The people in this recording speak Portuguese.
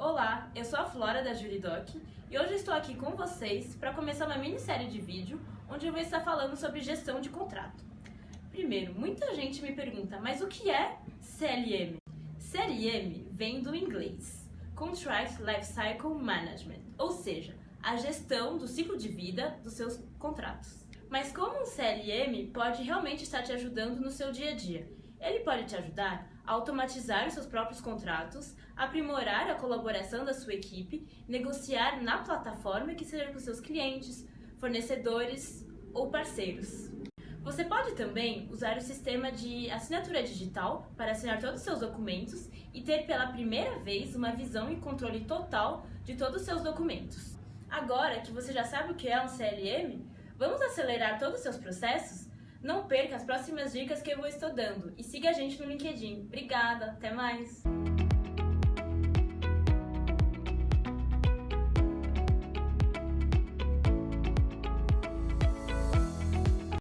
Olá, eu sou a Flora da Juridoc e hoje estou aqui com vocês para começar uma minissérie de vídeo onde eu vou estar falando sobre gestão de contrato. Primeiro, muita gente me pergunta, mas o que é CLM? CLM vem do inglês Contract Lifecycle Management, ou seja, a gestão do ciclo de vida dos seus contratos. Mas como um CLM pode realmente estar te ajudando no seu dia a dia? Ele pode te ajudar a automatizar os seus próprios contratos, aprimorar a colaboração da sua equipe, negociar na plataforma que seja com seus clientes, fornecedores ou parceiros. Você pode também usar o sistema de assinatura digital para assinar todos os seus documentos e ter pela primeira vez uma visão e controle total de todos os seus documentos. Agora que você já sabe o que é um CLM, vamos acelerar todos os seus processos? Não perca as próximas dicas que eu vou estar dando e siga a gente no LinkedIn. Obrigada, até mais!